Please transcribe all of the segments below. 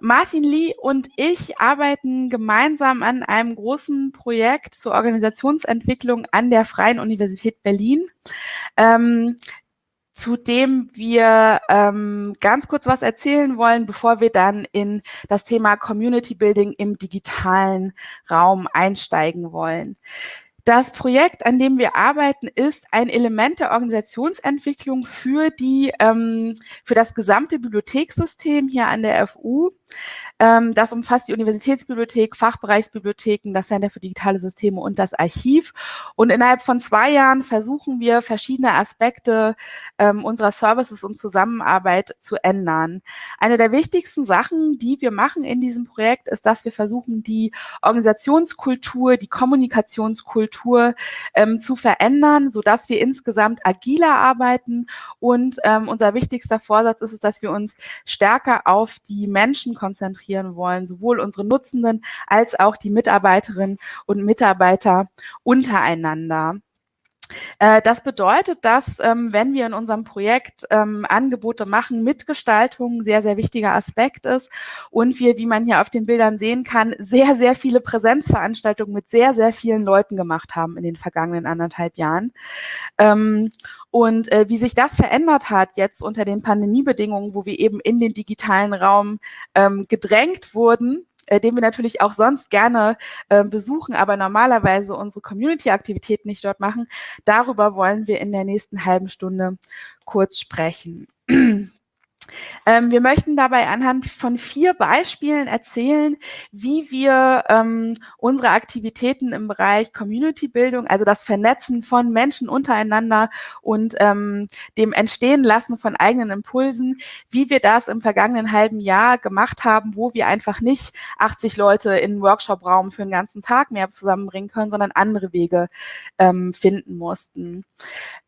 Martin Lee und ich arbeiten gemeinsam an einem großen Projekt zur Organisationsentwicklung an der Freien Universität Berlin. Ähm, zu dem wir ähm, ganz kurz was erzählen wollen, bevor wir dann in das Thema Community Building im digitalen Raum einsteigen wollen. Das Projekt, an dem wir arbeiten, ist ein Element der Organisationsentwicklung für die, ähm, für das gesamte Bibliothekssystem hier an der FU. Ähm, das umfasst die Universitätsbibliothek, Fachbereichsbibliotheken, das Center für digitale Systeme und das Archiv. Und innerhalb von zwei Jahren versuchen wir, verschiedene Aspekte ähm, unserer Services und Zusammenarbeit zu ändern. Eine der wichtigsten Sachen, die wir machen in diesem Projekt, ist, dass wir versuchen, die Organisationskultur, die Kommunikationskultur ähm, zu verändern, sodass wir insgesamt agiler arbeiten. Und ähm, unser wichtigster Vorsatz ist es, dass wir uns stärker auf die Menschen konzentrieren wollen, sowohl unsere Nutzenden als auch die Mitarbeiterinnen und Mitarbeiter untereinander. Äh, das bedeutet, dass ähm, wenn wir in unserem Projekt ähm, Angebote machen, Mitgestaltung ein sehr, sehr wichtiger Aspekt ist und wir, wie man hier auf den Bildern sehen kann, sehr, sehr viele Präsenzveranstaltungen mit sehr, sehr vielen Leuten gemacht haben in den vergangenen anderthalb Jahren. Ähm, und äh, wie sich das verändert hat jetzt unter den Pandemiebedingungen, wo wir eben in den digitalen Raum ähm, gedrängt wurden, äh, den wir natürlich auch sonst gerne äh, besuchen, aber normalerweise unsere Community-Aktivitäten nicht dort machen. Darüber wollen wir in der nächsten halben Stunde kurz sprechen. Ähm, wir möchten dabei anhand von vier Beispielen erzählen, wie wir ähm, unsere Aktivitäten im Bereich Community-Bildung, also das Vernetzen von Menschen untereinander und ähm, dem Entstehen lassen von eigenen Impulsen, wie wir das im vergangenen halben Jahr gemacht haben, wo wir einfach nicht 80 Leute in einen Workshop-Raum für einen ganzen Tag mehr zusammenbringen können, sondern andere Wege ähm, finden mussten.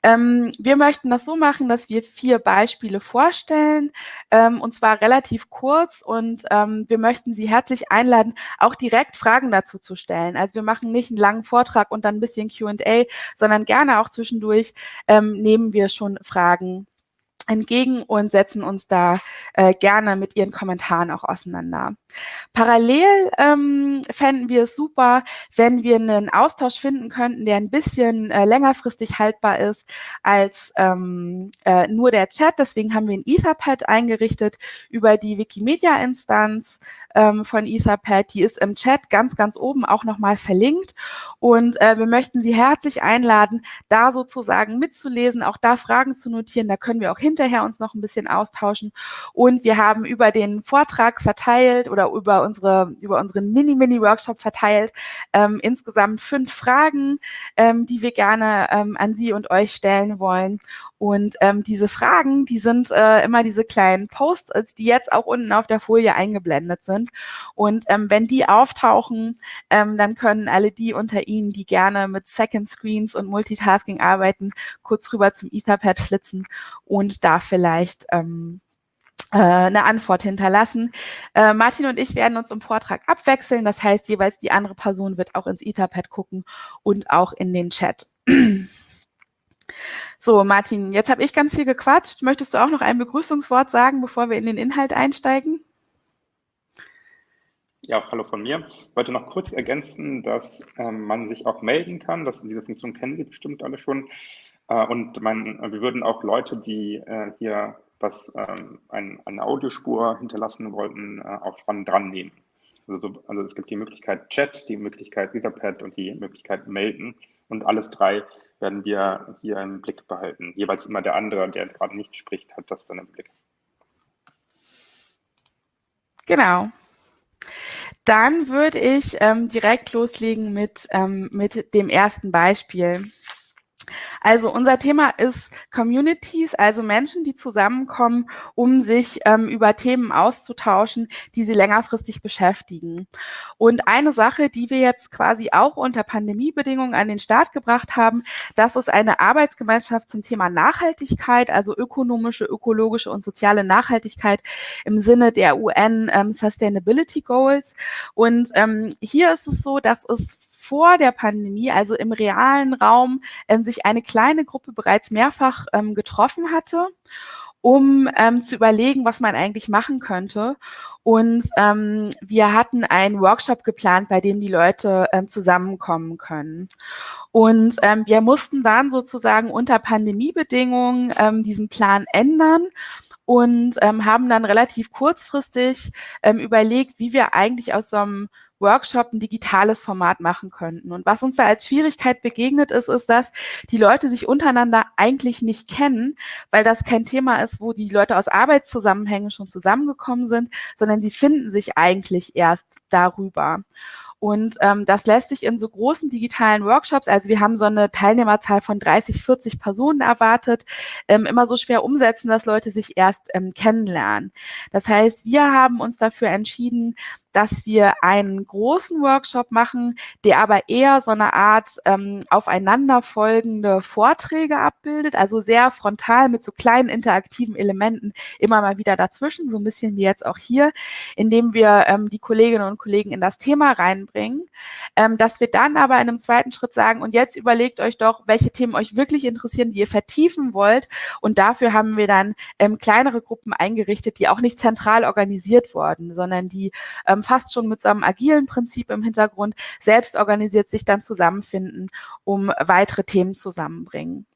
Ähm, wir möchten das so machen, dass wir vier Beispiele vorstellen, ähm, und zwar relativ kurz und ähm, wir möchten Sie herzlich einladen, auch direkt Fragen dazu zu stellen. Also wir machen nicht einen langen Vortrag und dann ein bisschen Q&A, sondern gerne auch zwischendurch ähm, nehmen wir schon Fragen entgegen und setzen uns da äh, gerne mit Ihren Kommentaren auch auseinander. Parallel ähm, fänden wir es super, wenn wir einen Austausch finden könnten, der ein bisschen äh, längerfristig haltbar ist als ähm, äh, nur der Chat. Deswegen haben wir ein Etherpad eingerichtet über die Wikimedia-Instanz ähm, von Etherpad. Die ist im Chat ganz, ganz oben auch nochmal verlinkt. Und äh, wir möchten Sie herzlich einladen, da sozusagen mitzulesen, auch da Fragen zu notieren. Da können wir auch hinterher uns noch ein bisschen austauschen. Und wir haben über den Vortrag verteilt oder über unsere über unseren Mini-Mini-Workshop verteilt ähm, insgesamt fünf Fragen, ähm, die wir gerne ähm, an Sie und euch stellen wollen. Und ähm, diese Fragen, die sind äh, immer diese kleinen Posts, die jetzt auch unten auf der Folie eingeblendet sind. Und ähm, wenn die auftauchen, ähm, dann können alle die unter Ihnen, die gerne mit Second Screens und Multitasking arbeiten, kurz rüber zum Etherpad flitzen und da vielleicht ähm, äh, eine Antwort hinterlassen. Äh, Martin und ich werden uns im Vortrag abwechseln. Das heißt, jeweils die andere Person wird auch ins Etherpad gucken und auch in den Chat. So, Martin, jetzt habe ich ganz viel gequatscht. Möchtest du auch noch ein Begrüßungswort sagen, bevor wir in den Inhalt einsteigen? Ja, hallo von mir. Ich wollte noch kurz ergänzen, dass ähm, man sich auch melden kann. Das, diese Funktion kennen Sie bestimmt alle schon. Äh, und man, wir würden auch Leute, die äh, hier was ähm, ein, eine Audiospur hinterlassen wollten, äh, auch dran, dran nehmen. Also, also es gibt die Möglichkeit Chat, die Möglichkeit Etherpad und die Möglichkeit Melden. Und alles drei werden wir hier im Blick behalten. Jeweils immer der andere, der gerade nicht spricht, hat das dann im Blick. Genau. Dann würde ich ähm, direkt loslegen mit, ähm, mit dem ersten Beispiel. Also unser Thema ist Communities, also Menschen, die zusammenkommen, um sich ähm, über Themen auszutauschen, die sie längerfristig beschäftigen. Und eine Sache, die wir jetzt quasi auch unter Pandemiebedingungen an den Start gebracht haben, das ist eine Arbeitsgemeinschaft zum Thema Nachhaltigkeit, also ökonomische, ökologische und soziale Nachhaltigkeit im Sinne der UN ähm, Sustainability Goals. Und ähm, hier ist es so, dass es vor der Pandemie, also im realen Raum, ähm, sich eine kleine Gruppe bereits mehrfach ähm, getroffen hatte um ähm, zu überlegen, was man eigentlich machen könnte. Und ähm, wir hatten einen Workshop geplant, bei dem die Leute ähm, zusammenkommen können. Und ähm, wir mussten dann sozusagen unter Pandemiebedingungen ähm, diesen Plan ändern und ähm, haben dann relativ kurzfristig ähm, überlegt, wie wir eigentlich aus so einem Workshop ein digitales Format machen könnten. Und was uns da als Schwierigkeit begegnet ist, ist, dass die Leute sich untereinander eigentlich nicht kennen, weil das kein Thema ist, wo die Leute aus Arbeitszusammenhängen schon zusammengekommen sind, sondern sie finden sich eigentlich erst darüber. Und ähm, das lässt sich in so großen digitalen Workshops, also wir haben so eine Teilnehmerzahl von 30, 40 Personen erwartet, ähm, immer so schwer umsetzen, dass Leute sich erst ähm, kennenlernen. Das heißt, wir haben uns dafür entschieden, dass wir einen großen Workshop machen, der aber eher so eine Art ähm, aufeinanderfolgende Vorträge abbildet, also sehr frontal mit so kleinen interaktiven Elementen immer mal wieder dazwischen, so ein bisschen wie jetzt auch hier, indem wir ähm, die Kolleginnen und Kollegen in das Thema reinbringen, ähm, dass wir dann aber in einem zweiten Schritt sagen, und jetzt überlegt euch doch, welche Themen euch wirklich interessieren, die ihr vertiefen wollt. Und dafür haben wir dann ähm, kleinere Gruppen eingerichtet, die auch nicht zentral organisiert wurden, sondern die ähm, fast schon mit so einem agilen Prinzip im Hintergrund selbst organisiert sich dann zusammenfinden, um weitere Themen zusammenbringen.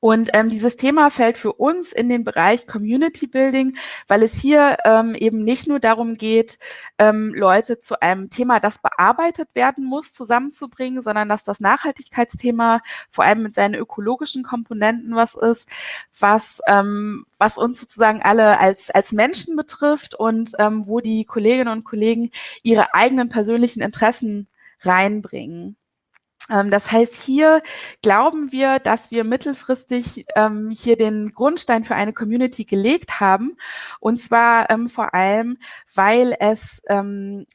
Und ähm, dieses Thema fällt für uns in den Bereich Community Building, weil es hier ähm, eben nicht nur darum geht, ähm, Leute zu einem Thema, das bearbeitet werden muss, zusammenzubringen, sondern dass das Nachhaltigkeitsthema vor allem mit seinen ökologischen Komponenten was ist, was, ähm, was uns sozusagen alle als, als Menschen betrifft und ähm, wo die Kolleginnen und Kollegen ihre eigenen persönlichen Interessen reinbringen. Ähm, das heißt, hier glauben wir, dass wir mittelfristig ähm, hier den Grundstein für eine Community gelegt haben. Und zwar ähm, vor allem, weil es, ähm,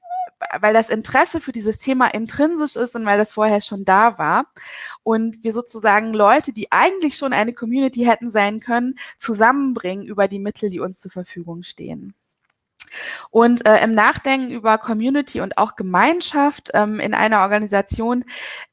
weil das Interesse für dieses Thema intrinsisch ist und weil das vorher schon da war. Und wir sozusagen Leute, die eigentlich schon eine Community hätten sein können, zusammenbringen über die Mittel, die uns zur Verfügung stehen. Und äh, im Nachdenken über Community und auch Gemeinschaft ähm, in einer Organisation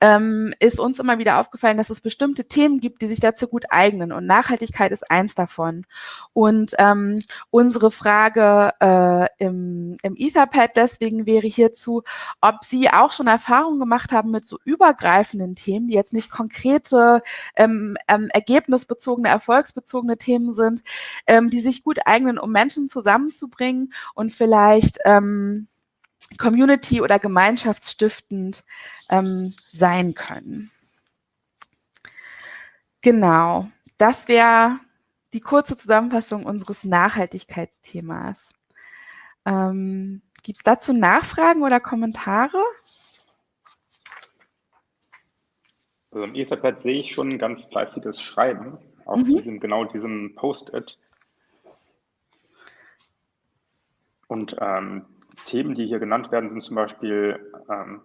ähm, ist uns immer wieder aufgefallen, dass es bestimmte Themen gibt, die sich dazu gut eignen. Und Nachhaltigkeit ist eins davon. Und ähm, unsere Frage äh, im, im Etherpad deswegen wäre hierzu, ob Sie auch schon Erfahrungen gemacht haben mit so übergreifenden Themen, die jetzt nicht konkrete, ähm, ähm, ergebnisbezogene, erfolgsbezogene Themen sind, ähm, die sich gut eignen, um Menschen zusammenzubringen und vielleicht ähm, community- oder gemeinschaftsstiftend ähm, sein können. Genau, das wäre die kurze Zusammenfassung unseres Nachhaltigkeitsthemas. Ähm, Gibt es dazu Nachfragen oder Kommentare? Also im Etherpad sehe ich schon ein ganz fleißiges Schreiben auf mhm. diesem, genau diesem Post-it. Und ähm, Themen, die hier genannt werden, sind zum Beispiel ähm,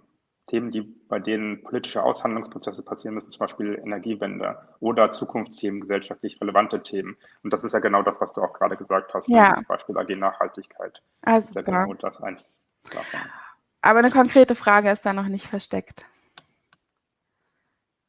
Themen, die bei denen politische Aushandlungsprozesse passieren müssen, zum Beispiel Energiewende oder Zukunftsthemen, gesellschaftlich relevante Themen. Und das ist ja genau das, was du auch gerade gesagt hast, ja. zum Beispiel AG Nachhaltigkeit. Also ja genau das eins davon. Aber eine konkrete Frage ist da noch nicht versteckt.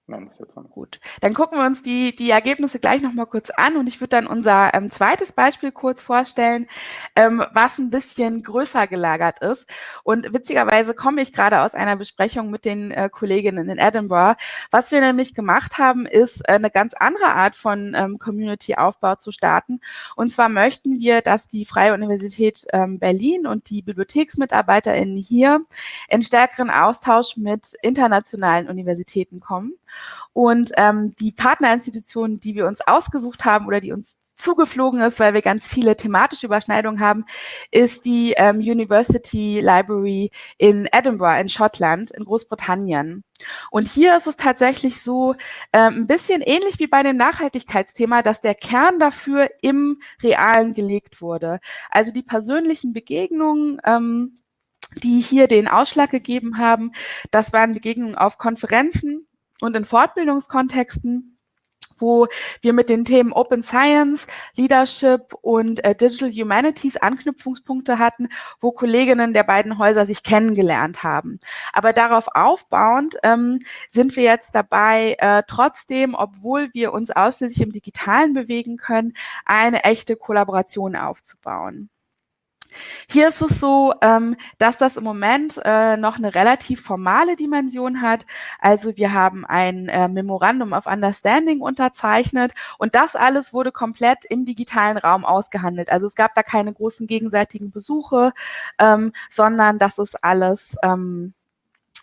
Nein, das wird Gut, dann gucken wir uns die, die Ergebnisse gleich nochmal kurz an und ich würde dann unser ähm, zweites Beispiel kurz vorstellen, ähm, was ein bisschen größer gelagert ist. Und witzigerweise komme ich gerade aus einer Besprechung mit den äh, Kolleginnen in Edinburgh. Was wir nämlich gemacht haben, ist äh, eine ganz andere Art von ähm, Community-Aufbau zu starten. Und zwar möchten wir, dass die Freie Universität ähm, Berlin und die BibliotheksmitarbeiterInnen hier in stärkeren Austausch mit internationalen Universitäten kommen. Und ähm, die Partnerinstitution, die wir uns ausgesucht haben oder die uns zugeflogen ist, weil wir ganz viele thematische Überschneidungen haben, ist die ähm, University Library in Edinburgh in Schottland, in Großbritannien. Und hier ist es tatsächlich so ähm, ein bisschen ähnlich wie bei dem Nachhaltigkeitsthema, dass der Kern dafür im Realen gelegt wurde. Also die persönlichen Begegnungen, ähm, die hier den Ausschlag gegeben haben, das waren Begegnungen auf Konferenzen, und in Fortbildungskontexten, wo wir mit den Themen Open Science, Leadership und äh, Digital Humanities Anknüpfungspunkte hatten, wo Kolleginnen der beiden Häuser sich kennengelernt haben. Aber darauf aufbauend ähm, sind wir jetzt dabei, äh, trotzdem, obwohl wir uns ausschließlich im Digitalen bewegen können, eine echte Kollaboration aufzubauen. Hier ist es so, ähm, dass das im Moment äh, noch eine relativ formale Dimension hat. Also wir haben ein äh, Memorandum of Understanding unterzeichnet und das alles wurde komplett im digitalen Raum ausgehandelt. Also es gab da keine großen gegenseitigen Besuche, ähm, sondern das ist alles ähm,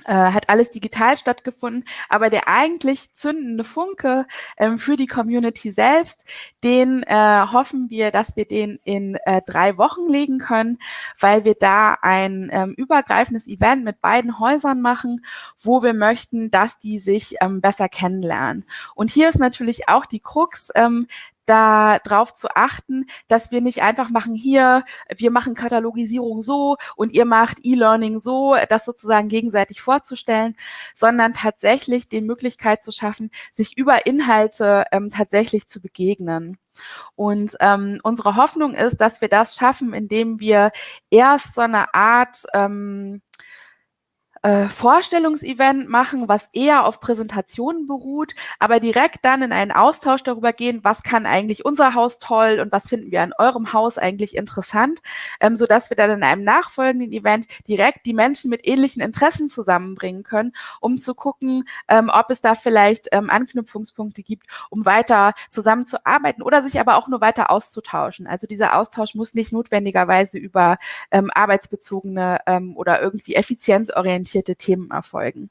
äh, hat alles digital stattgefunden, aber der eigentlich zündende Funke ähm, für die Community selbst, den äh, hoffen wir, dass wir den in äh, drei Wochen legen können, weil wir da ein ähm, übergreifendes Event mit beiden Häusern machen, wo wir möchten, dass die sich ähm, besser kennenlernen. Und hier ist natürlich auch die Krux, ähm, da drauf zu achten, dass wir nicht einfach machen hier, wir machen Katalogisierung so und ihr macht E-Learning so, das sozusagen gegenseitig vorzustellen, sondern tatsächlich die Möglichkeit zu schaffen, sich über Inhalte ähm, tatsächlich zu begegnen. Und ähm, unsere Hoffnung ist, dass wir das schaffen, indem wir erst so eine Art ähm, äh, Vorstellungsevent machen, was eher auf Präsentationen beruht, aber direkt dann in einen Austausch darüber gehen, was kann eigentlich unser Haus toll und was finden wir an eurem Haus eigentlich interessant, ähm, so dass wir dann in einem nachfolgenden Event direkt die Menschen mit ähnlichen Interessen zusammenbringen können, um zu gucken, ähm, ob es da vielleicht ähm, Anknüpfungspunkte gibt, um weiter zusammenzuarbeiten oder sich aber auch nur weiter auszutauschen. Also dieser Austausch muss nicht notwendigerweise über ähm, arbeitsbezogene ähm, oder irgendwie effizienzorientierte orientierte Themen erfolgen.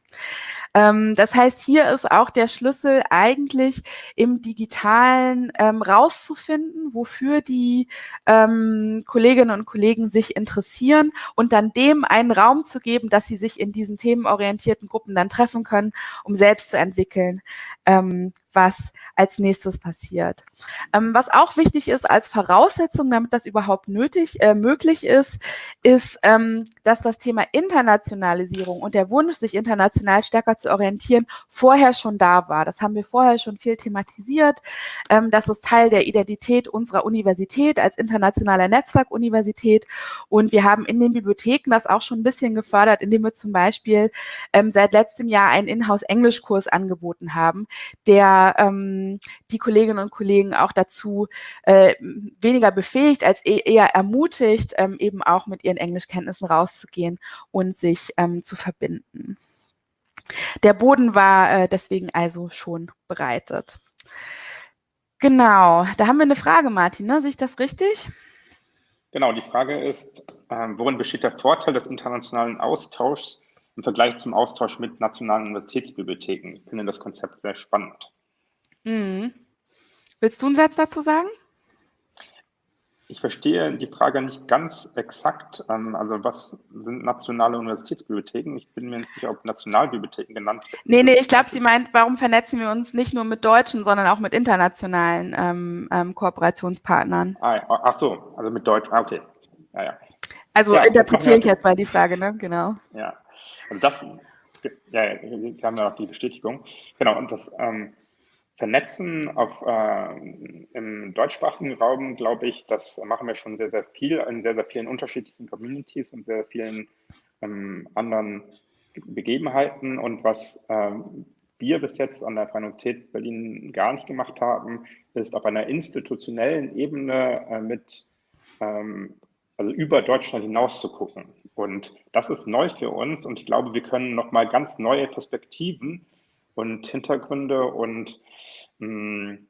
Ähm, das heißt, hier ist auch der Schlüssel eigentlich im Digitalen ähm, rauszufinden, wofür die ähm, Kolleginnen und Kollegen sich interessieren und dann dem einen Raum zu geben, dass sie sich in diesen themenorientierten Gruppen dann treffen können, um selbst zu entwickeln, ähm, was als nächstes passiert. Ähm, was auch wichtig ist als Voraussetzung, damit das überhaupt nötig, äh, möglich ist, ist, ähm, dass das Thema Internationalisierung und der Wunsch, sich international stärker zu orientieren, vorher schon da war. Das haben wir vorher schon viel thematisiert. Ähm, das ist Teil der Identität unserer Universität als internationaler Netzwerkuniversität. Und wir haben in den Bibliotheken das auch schon ein bisschen gefördert, indem wir zum Beispiel ähm, seit letztem Jahr einen Inhouse-Englischkurs angeboten haben, der ähm, die Kolleginnen und Kollegen auch dazu äh, weniger befähigt als e eher ermutigt, ähm, eben auch mit ihren Englischkenntnissen rauszugehen und sich ähm, zu verbinden. Der Boden war äh, deswegen also schon bereitet. Genau, da haben wir eine Frage, Martin, ne? Sehe ich das richtig? Genau, die Frage ist, äh, worin besteht der Vorteil des internationalen Austauschs im Vergleich zum Austausch mit nationalen Universitätsbibliotheken? Ich finde das Konzept sehr spannend. Mhm. Willst du einen Satz dazu sagen? Ich verstehe die Frage nicht ganz exakt. Ähm, also was sind nationale Universitätsbibliotheken? Ich bin mir nicht sicher, ob Nationalbibliotheken genannt werden. Nee, nee, ich glaube, sie meint, warum vernetzen wir uns nicht nur mit deutschen, sondern auch mit internationalen ähm, ähm, Kooperationspartnern? Ah, ach so, also mit Deutsch. Ah, okay. Ja, ja. Also ja, interpretiere ich jetzt mal die Frage, ne? Genau. Ja, also das, ja, wir haben ja auch die Bestätigung. Genau, und das, ähm, Vernetzen auf, äh, im deutschsprachigen Raum, glaube ich, das machen wir schon sehr, sehr viel in sehr, sehr vielen unterschiedlichen Communities und sehr vielen ähm, anderen Begebenheiten. Und was ähm, wir bis jetzt an der Freien Universität Berlin gar nicht gemacht haben, ist auf einer institutionellen Ebene äh, mit, ähm, also über Deutschland hinaus zu gucken. Und das ist neu für uns und ich glaube, wir können nochmal ganz neue Perspektiven und Hintergründe und mh, hm,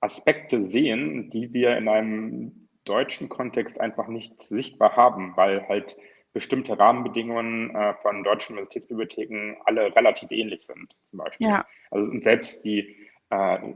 Aspekte sehen, die wir in einem deutschen Kontext einfach nicht sichtbar haben, weil halt bestimmte Rahmenbedingungen äh, von deutschen Universitätsbibliotheken alle relativ ähnlich sind, zum Beispiel. Ja. Also und selbst die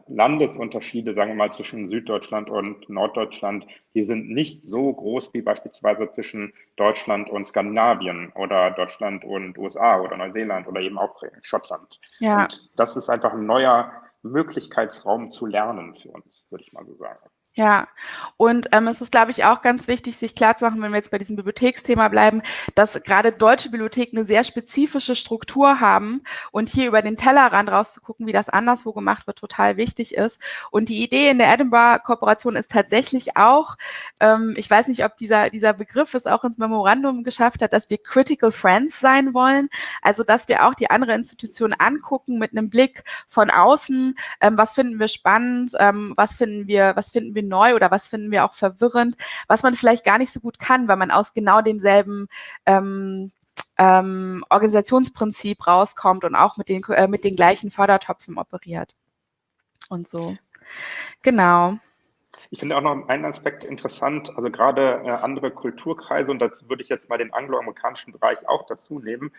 Landesunterschiede, sagen wir mal, zwischen Süddeutschland und Norddeutschland, die sind nicht so groß wie beispielsweise zwischen Deutschland und Skandinavien oder Deutschland und USA oder Neuseeland oder eben auch Schottland. Ja. Und das ist einfach ein neuer Möglichkeitsraum zu lernen für uns, würde ich mal so sagen. Ja, und ähm, es ist, glaube ich, auch ganz wichtig, sich klarzumachen, wenn wir jetzt bei diesem Bibliotheksthema bleiben, dass gerade deutsche Bibliotheken eine sehr spezifische Struktur haben und hier über den Tellerrand rauszugucken, wie das anderswo gemacht wird, total wichtig ist. Und die Idee in der Edinburgh-Kooperation ist tatsächlich auch, ähm, ich weiß nicht, ob dieser, dieser Begriff es auch ins Memorandum geschafft hat, dass wir Critical Friends sein wollen, also dass wir auch die andere Institution angucken mit einem Blick von außen, ähm, was finden wir spannend, ähm, was finden wir, was finden wir neu oder was finden wir auch verwirrend, was man vielleicht gar nicht so gut kann, weil man aus genau demselben ähm, ähm, Organisationsprinzip rauskommt und auch mit den, äh, mit den gleichen Fördertöpfen operiert. Und so. Genau. Ich finde auch noch einen Aspekt interessant, also gerade äh, andere Kulturkreise, und das würde ich jetzt mal den angloamerikanischen Bereich auch dazu nehmen.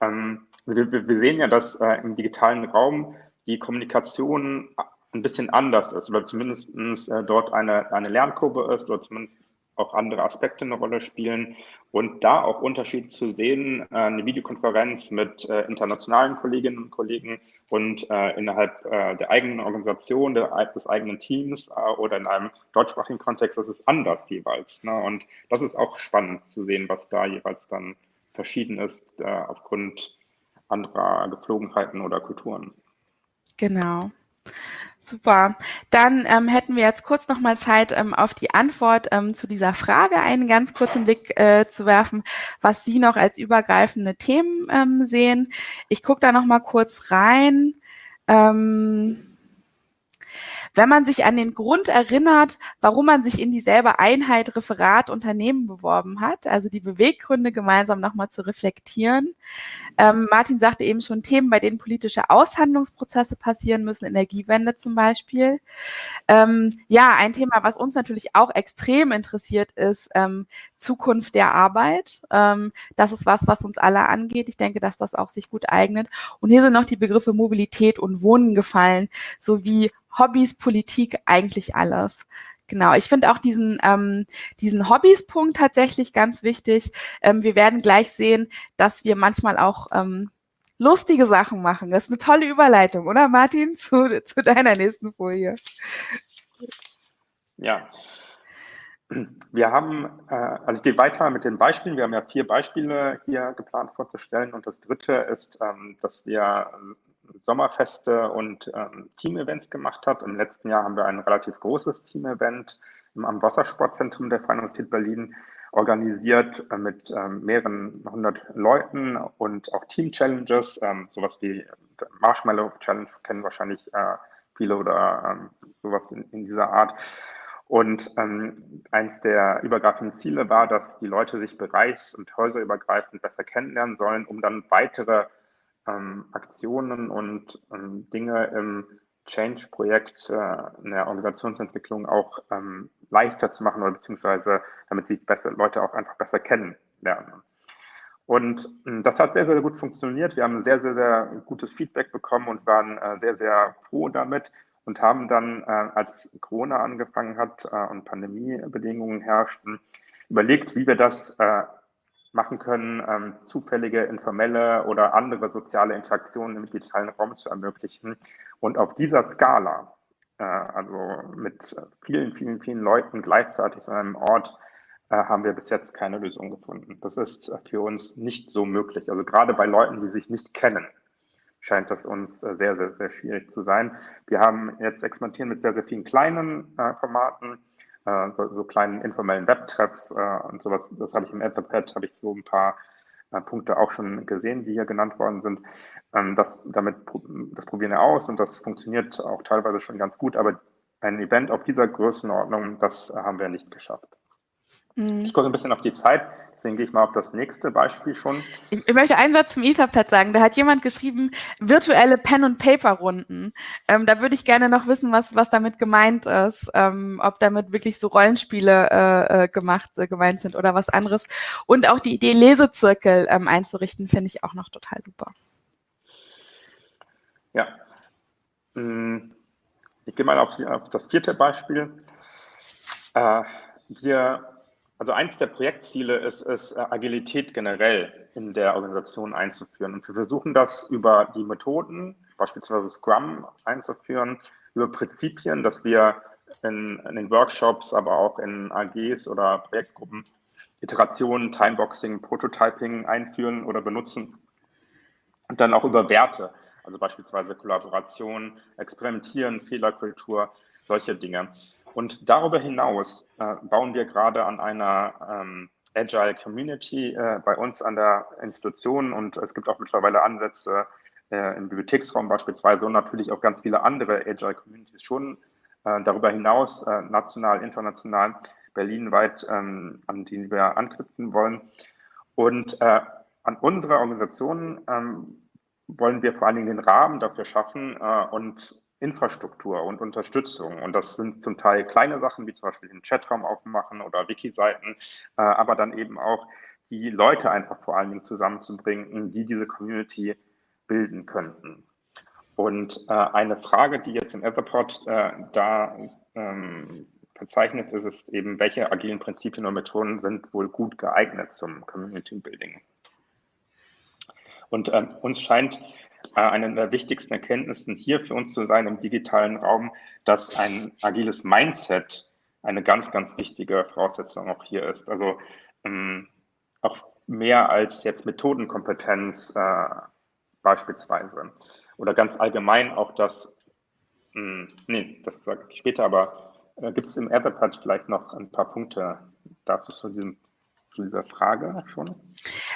Ähm, wir, wir, sehen ja, dass äh, im digitalen Raum die Kommunikation ein bisschen anders ist oder zumindest äh, dort eine, eine Lernkurve ist oder zumindest auch andere Aspekte eine Rolle spielen und da auch Unterschied zu sehen, äh, eine Videokonferenz mit äh, internationalen Kolleginnen und Kollegen und innerhalb der eigenen Organisation, des eigenen Teams oder in einem deutschsprachigen Kontext, das ist anders jeweils. Ne? Und das ist auch spannend zu sehen, was da jeweils dann verschieden ist aufgrund anderer Geflogenheiten oder Kulturen. Genau. Super. Dann ähm, hätten wir jetzt kurz nochmal Zeit, ähm, auf die Antwort ähm, zu dieser Frage einen ganz kurzen Blick äh, zu werfen, was Sie noch als übergreifende Themen ähm, sehen. Ich gucke da nochmal kurz rein. Ähm, wenn man sich an den Grund erinnert, warum man sich in dieselbe Einheit Referat Unternehmen beworben hat, also die Beweggründe gemeinsam nochmal zu reflektieren. Ähm, Martin sagte eben schon Themen, bei denen politische Aushandlungsprozesse passieren müssen, Energiewende zum Beispiel. Ähm, ja, ein Thema, was uns natürlich auch extrem interessiert, ist ähm, Zukunft der Arbeit. Ähm, das ist was, was uns alle angeht. Ich denke, dass das auch sich gut eignet. Und hier sind noch die Begriffe Mobilität und Wohnen gefallen, sowie Hobbys, Politik, eigentlich alles. Genau, ich finde auch diesen, ähm, diesen Hobbys-Punkt tatsächlich ganz wichtig. Ähm, wir werden gleich sehen, dass wir manchmal auch ähm, lustige Sachen machen. Das ist eine tolle Überleitung, oder Martin, zu, zu deiner nächsten Folie. Ja, wir haben, äh, also ich gehe weiter mit den Beispielen. Wir haben ja vier Beispiele hier geplant vorzustellen. Und das dritte ist, ähm, dass wir Sommerfeste und ähm, Team-Events gemacht hat. Im letzten Jahr haben wir ein relativ großes Team-Event am Wassersportzentrum der Freien Universität Berlin organisiert äh, mit ähm, mehreren hundert Leuten und auch Team-Challenges, ähm, sowas wie Marshmallow Challenge kennen wahrscheinlich äh, viele oder ähm, sowas in, in, dieser Art. Und ähm, eins der übergreifenden Ziele war, dass die Leute sich bereichs- und häuserübergreifend besser kennenlernen sollen, um dann weitere ähm, Aktionen und ähm, Dinge im Change-Projekt äh, in der Organisationsentwicklung auch ähm, leichter zu machen oder beziehungsweise damit sie besser, Leute auch einfach besser kennenlernen. Und äh, das hat sehr, sehr gut funktioniert. Wir haben sehr, sehr, sehr gutes Feedback bekommen und waren äh, sehr, sehr froh damit und haben dann, äh, als Corona angefangen hat äh, und Pandemiebedingungen herrschten, überlegt, wie wir das äh, machen können, ähm, zufällige, informelle oder andere soziale Interaktionen im digitalen Raum zu ermöglichen. Und auf dieser Skala, äh, also mit vielen, vielen, vielen Leuten gleichzeitig an einem Ort, äh, haben wir bis jetzt keine Lösung gefunden. Das ist für uns nicht so möglich. Also gerade bei Leuten, die sich nicht kennen, scheint das uns äh, sehr, sehr, sehr schwierig zu sein. Wir haben jetzt experimentieren mit sehr, sehr vielen kleinen äh, Formaten äh, so, so, kleinen informellen Webtreffs äh, und sowas. Das habe ich im Etherpad, habe ich so ein paar äh, Punkte auch schon gesehen, die hier genannt worden sind. Ähm, das, damit, das probieren wir aus und das funktioniert auch teilweise schon ganz gut, aber ein Event auf dieser Größenordnung, das haben wir nicht geschafft. Mhm. Ich gucke ein bisschen auf die Zeit, deswegen gehe ich mal auf das nächste Beispiel schon. Ich, ich möchte einen Satz zum Etherpad sagen. Da hat jemand geschrieben, virtuelle Pen- und Paper-Runden. Ähm, da würde ich gerne noch wissen, was, was damit gemeint ist. Ähm, ob damit wirklich so Rollenspiele äh, äh gemacht, äh, gemeint sind oder was anderes. Und auch die Idee, Lesezirkel ähm, einzurichten, finde ich auch noch total super. Ja. Hm, ich gehe mal auf, auf das vierte Beispiel. Äh, wir also eins der Projektziele ist es, äh, Agilität generell in der Organisation einzuführen. Und wir versuchen das über die Methoden, beispielsweise Scrum einzuführen, über Prinzipien, dass wir in, in, den Workshops, aber auch in AGs oder Projektgruppen Iterationen, Timeboxing, Prototyping einführen oder benutzen und dann auch über Werte, also beispielsweise Kollaboration, Experimentieren, Fehlerkultur, solche Dinge. Und darüber hinaus äh, bauen wir gerade an einer ähm, Agile Community äh, bei uns an der Institution und es gibt auch mittlerweile Ansätze äh, im Bibliotheksraum beispielsweise und natürlich auch ganz viele andere Agile Communities schon äh, darüber hinaus, äh, national, international, berlinweit, ähm, an denen wir anknüpfen wollen. Und äh, an unserer Organisation ähm, wollen wir vor allen Dingen den Rahmen dafür schaffen und Infrastruktur und Unterstützung. Und das sind zum Teil kleine Sachen, wie zum Beispiel den Chatraum aufmachen oder Wiki-Seiten, äh, aber dann eben auch die Leute einfach vor allen Dingen zusammenzubringen, die diese Community bilden könnten. Und äh, eine Frage, die jetzt im Etherpod äh, da ähm, verzeichnet ist, ist eben, welche agilen Prinzipien und Methoden sind wohl gut geeignet zum Community Building. Und ähm, uns scheint eine der wichtigsten Erkenntnissen hier für uns zu sein im digitalen Raum, dass ein agiles Mindset eine ganz, ganz wichtige Voraussetzung auch hier ist. Also ähm, auch mehr als jetzt Methodenkompetenz äh, beispielsweise. Oder ganz allgemein auch das, mh, hm, nee, das sage ich später, aber äh, gibt es im Etherpad vielleicht noch ein paar Punkte dazu zu, diesem, zu dieser Frage schon?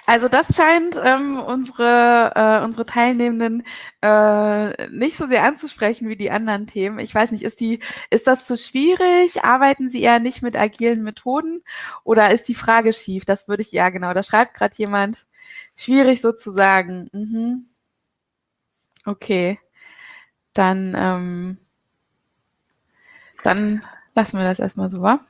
Also das scheint ähm, unsere, äh, unsere Teilnehmenden äh, nicht so sehr anzusprechen wie die anderen Themen. Ich weiß nicht, ist, die, ist das zu schwierig? Arbeiten Sie eher nicht mit agilen Methoden? Oder ist die Frage schief? Das würde ich ja genau, da schreibt gerade jemand, schwierig sozusagen. Mhm. Okay, dann, ähm, dann lassen wir das erstmal so, wa?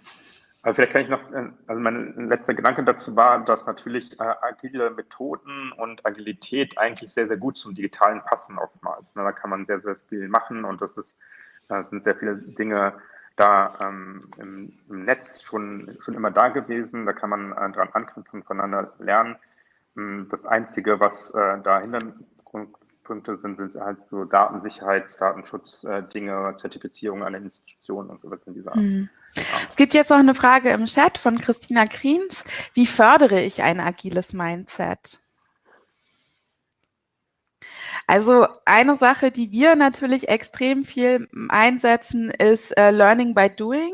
Aber vielleicht kann ich noch, äh, also mein letzter Gedanke dazu war, dass natürlich äh, agile Methoden und Agilität eigentlich sehr, sehr gut zum Digitalen passen oftmals. Ne? Da kann man sehr, sehr viel machen und das ist, äh, sind sehr viele Dinge da ähm, im, im, Netz schon, schon immer da gewesen. Da kann man äh, dran anknüpfen, voneinander lernen. Ähm, das Einzige, was äh, da Hintergrund Punkte sind, sind halt so Datensicherheit, Datenschutz, äh, Dinge, Zertifizierung an den Institutionen und sowas in dieser Art. Mhm. Es gibt jetzt noch eine Frage im Chat von Christina Kriens. Wie fördere ich ein agiles Mindset? Also eine Sache, die wir natürlich extrem viel einsetzen, ist äh, Learning by Doing.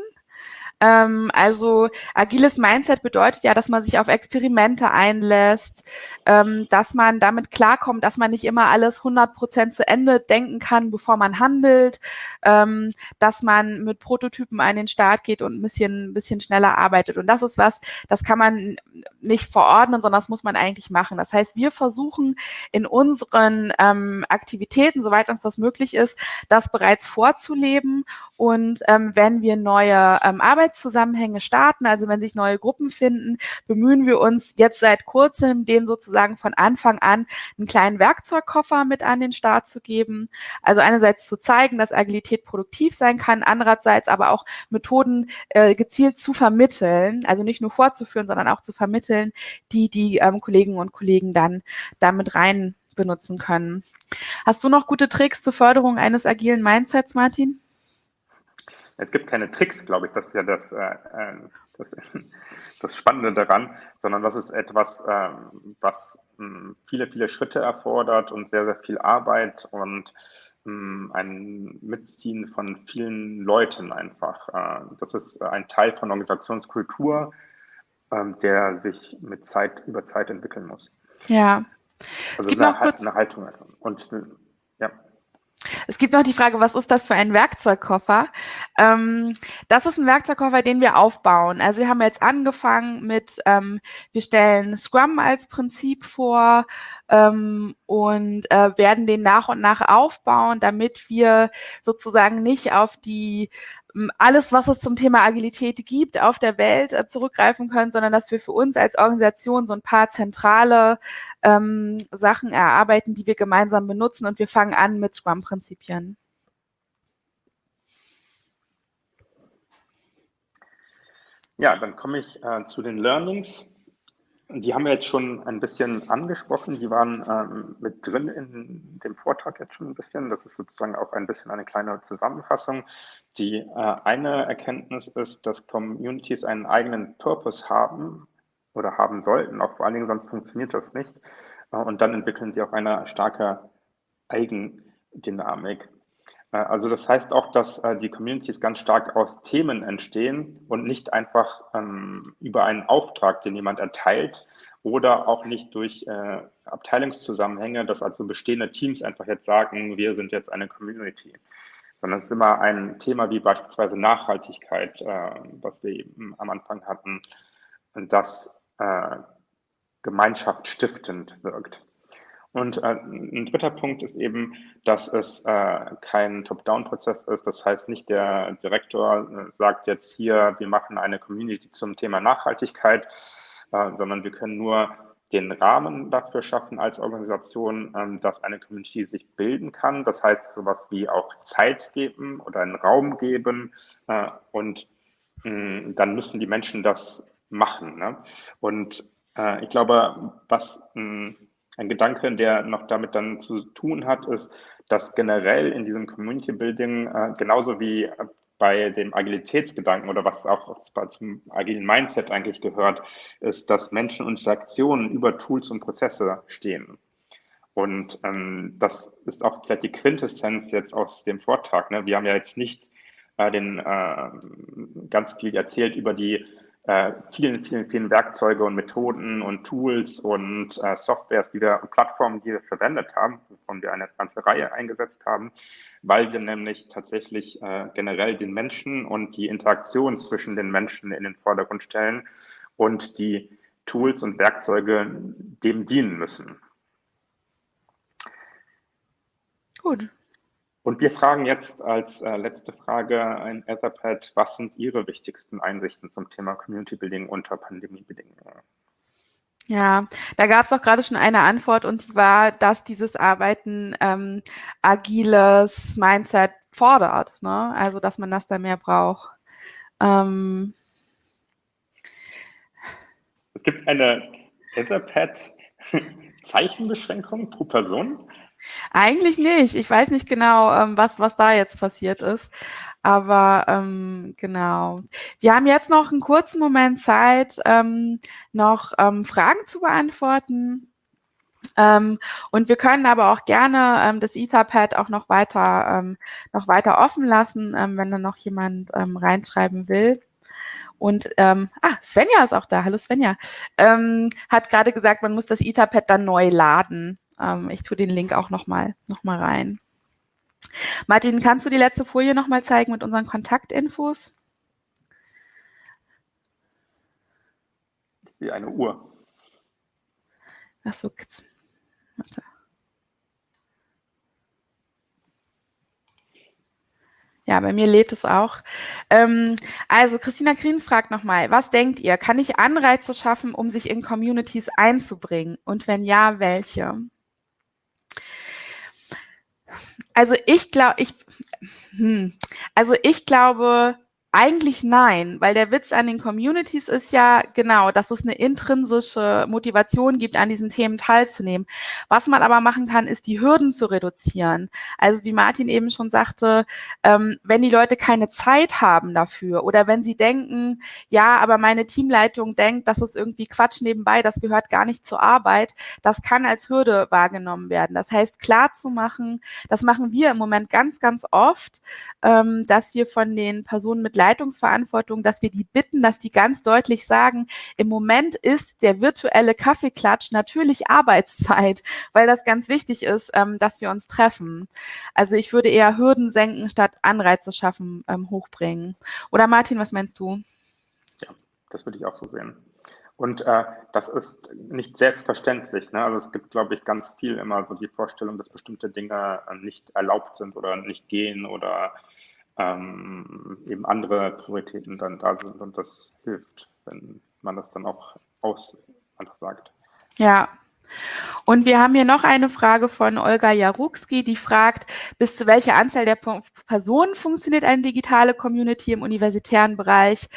Ähm, also agiles Mindset bedeutet ja, dass man sich auf Experimente einlässt, ähm, dass man damit klarkommt, dass man nicht immer alles 100 Prozent zu Ende denken kann, bevor man handelt, ähm, dass man mit Prototypen an den Start geht und ein bisschen, ein bisschen schneller arbeitet. Und das ist was, das kann man nicht verordnen, sondern das muss man eigentlich machen. Das heißt, wir versuchen in unseren ähm, Aktivitäten, soweit uns das möglich ist, das bereits vorzuleben. Und ähm, wenn wir neue ähm, Arbeitszusammenhänge starten, also wenn sich neue Gruppen finden, bemühen wir uns jetzt seit kurzem, den sozusagen von Anfang an einen kleinen Werkzeugkoffer mit an den Start zu geben. Also einerseits zu zeigen, dass Agilität produktiv sein kann, andererseits aber auch Methoden äh, gezielt zu vermitteln, also nicht nur vorzuführen, sondern auch zu vermitteln, die die ähm, Kolleginnen und Kollegen dann damit rein benutzen können. Hast du noch gute Tricks zur Förderung eines agilen Mindsets, Martin? Es gibt keine Tricks, glaube ich, das ist ja das, äh, äh das, das, Spannende daran, sondern das ist etwas, äh, was mh, hm, viele, viele Schritte erfordert und sehr, sehr viel Arbeit und mh, hm, ein Mitziehen von vielen Leuten einfach. Äh, das ist ein Teil von Organisationskultur, ähm, der sich mit Zeit über Zeit entwickeln muss. Ja. Also eine, eine Haltung. Und ja. Es gibt noch die Frage, was ist das für ein Werkzeugkoffer? Ähm, das ist ein Werkzeugkoffer, den wir aufbauen. Also wir haben jetzt angefangen mit, ähm, wir stellen Scrum als Prinzip vor ähm, und äh, werden den nach und nach aufbauen, damit wir sozusagen nicht auf die alles, was es zum Thema Agilität gibt, auf der Welt äh, zurückgreifen können, sondern dass wir für uns als Organisation so ein paar zentrale ähm, Sachen erarbeiten, die wir gemeinsam benutzen und wir fangen an mit Scrum-Prinzipien. Ja, dann komme ich äh, zu den Learnings. Die haben wir jetzt schon ein bisschen angesprochen. Die waren ähm, mit drin in dem Vortrag jetzt schon ein bisschen. Das ist sozusagen auch ein bisschen eine kleine Zusammenfassung. Die äh, eine Erkenntnis ist, dass Communities einen eigenen Purpose haben oder haben sollten, auch vor allen Dingen, sonst funktioniert das nicht. Äh, und dann entwickeln sie auch eine starke Eigendynamik. Äh, also das heißt auch, dass äh, die Communities ganz stark aus Themen entstehen und nicht einfach ähm, über einen Auftrag, den jemand erteilt oder auch nicht durch äh, Abteilungszusammenhänge, dass also bestehende Teams einfach jetzt sagen, wir sind jetzt eine Community, sondern es ist immer ein Thema wie beispielsweise Nachhaltigkeit, was wir eben am Anfang hatten, das gemeinschaftsstiftend wirkt. Und äh, ein dritter Punkt ist eben, dass es äh, kein Top-Down-Prozess ist. Das heißt, nicht der Direktor äh, sagt jetzt hier, wir machen eine Community zum Thema Nachhaltigkeit, äh, sondern wir können nur den Rahmen dafür schaffen als Organisation, ähm, dass eine Community sich bilden kann. Das heißt, sowas wie auch Zeit geben oder einen Raum geben äh, und mh, dann müssen die Menschen das machen. Ne? Und äh, ich glaube, was mh, ein Gedanke, der noch damit dann zu tun hat, ist, dass generell in diesem Community Building, äh, genauso wie bei dem Agilitätsgedanken oder was auch zum agilen Mindset eigentlich gehört, ist, dass Menschen und Interaktionen über Tools und Prozesse stehen. Und ähm, das ist auch vielleicht die Quintessenz jetzt aus dem Vortrag. Ne? Wir haben ja jetzt nicht äh, den äh, ganz viel erzählt über die äh, vielen, vielen, vielen Werkzeuge und Methoden und Tools und äh, Softwares, die wir, Plattformen, die wir verwendet haben, wovon wir eine ganze Reihe eingesetzt haben, weil wir nämlich tatsächlich äh, generell den Menschen und die Interaktion zwischen den Menschen in den Vordergrund stellen und die Tools und Werkzeuge dem dienen müssen. Gut, und wir fragen jetzt als äh, letzte Frage ein Etherpad, was sind Ihre wichtigsten Einsichten zum Thema Community Building unter Pandemiebedingungen? Ja, da gab es auch gerade schon eine Antwort und die war, dass dieses Arbeiten ähm, agiles Mindset fordert, ne? also dass man das da mehr braucht. Ähm, Gibt es eine Etherpad-Zeichenbeschränkung pro Person? Eigentlich nicht. Ich weiß nicht genau, ähm, was, was da jetzt passiert ist. Aber ähm, genau. Wir haben jetzt noch einen kurzen Moment Zeit, ähm, noch ähm, Fragen zu beantworten. Ähm, und wir können aber auch gerne ähm, das Etherpad auch noch weiter, ähm, noch weiter offen lassen, ähm, wenn da noch jemand ähm, reinschreiben will. Und ähm, ah, Svenja ist auch da. Hallo Svenja. Ähm, hat gerade gesagt, man muss das Etherpad dann neu laden. Ähm, ich tue den Link auch nochmal noch mal rein. Martin, kannst du die letzte Folie nochmal zeigen mit unseren Kontaktinfos? Wie eine Uhr. Ach so. Warte. Ja, bei mir lädt es auch. Ähm, also Christina Kriens fragt nochmal, was denkt ihr? Kann ich Anreize schaffen, um sich in Communities einzubringen? Und wenn ja, welche? Also ich glaube, ich, hm, also ich glaube, eigentlich nein, weil der Witz an den Communities ist ja genau, dass es eine intrinsische Motivation gibt, an diesen Themen teilzunehmen. Was man aber machen kann, ist die Hürden zu reduzieren. Also wie Martin eben schon sagte, ähm, wenn die Leute keine Zeit haben dafür oder wenn sie denken, ja, aber meine Teamleitung denkt, das ist irgendwie Quatsch nebenbei, das gehört gar nicht zur Arbeit, das kann als Hürde wahrgenommen werden. Das heißt, klar zu machen, das machen wir im Moment ganz, ganz oft, ähm, dass wir von den Personen mit Leitungsverantwortung, dass wir die bitten, dass die ganz deutlich sagen, im Moment ist der virtuelle Kaffeeklatsch natürlich Arbeitszeit, weil das ganz wichtig ist, ähm, dass wir uns treffen. Also ich würde eher Hürden senken, statt Anreize schaffen, ähm, hochbringen. Oder Martin, was meinst du? Ja, das würde ich auch so sehen. Und äh, das ist nicht selbstverständlich. Ne? Also es gibt, glaube ich, ganz viel immer so die Vorstellung, dass bestimmte Dinge äh, nicht erlaubt sind oder nicht gehen oder ähm, eben andere Prioritäten dann da sind und das hilft, wenn man das dann auch aus einfach sagt. Ja, Und wir haben hier noch eine Frage von Olga Jarukski, die fragt, bis zu welcher Anzahl der Personen funktioniert eine digitale Community im universitären Bereich?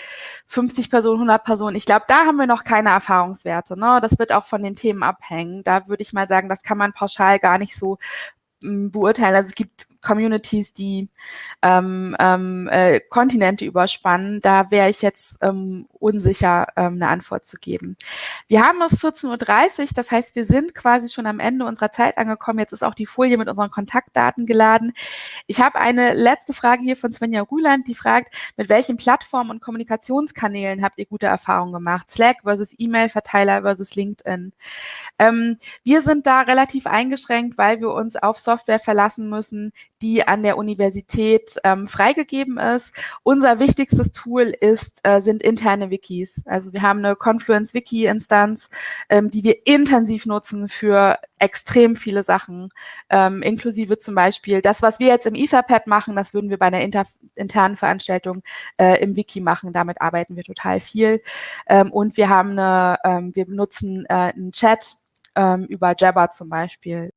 50 Personen, 100 Personen. Ich glaube, da haben wir noch keine Erfahrungswerte. Ne? Das wird auch von den Themen abhängen. Da würde ich mal sagen, das kann man pauschal gar nicht so mm, beurteilen. Also es gibt Communities, die ähm, ähm, äh, Kontinente überspannen, da wäre ich jetzt ähm, unsicher, ähm, eine Antwort zu geben. Wir haben es 14.30 Uhr, das heißt, wir sind quasi schon am Ende unserer Zeit angekommen. Jetzt ist auch die Folie mit unseren Kontaktdaten geladen. Ich habe eine letzte Frage hier von Svenja Rüland, die fragt, mit welchen Plattformen und Kommunikationskanälen habt ihr gute Erfahrungen gemacht? Slack versus E-Mail-Verteiler versus LinkedIn. Ähm, wir sind da relativ eingeschränkt, weil wir uns auf Software verlassen müssen, die an der Universität ähm, freigegeben ist. Unser wichtigstes Tool ist, äh, sind interne Wikis. Also wir haben eine Confluence-Wiki-Instanz, ähm, die wir intensiv nutzen für extrem viele Sachen, ähm, inklusive zum Beispiel das, was wir jetzt im Etherpad machen, das würden wir bei einer inter internen Veranstaltung äh, im Wiki machen. Damit arbeiten wir total viel. Ähm, und wir haben eine, ähm, wir benutzen äh, einen Chat ähm, über Jabber zum Beispiel.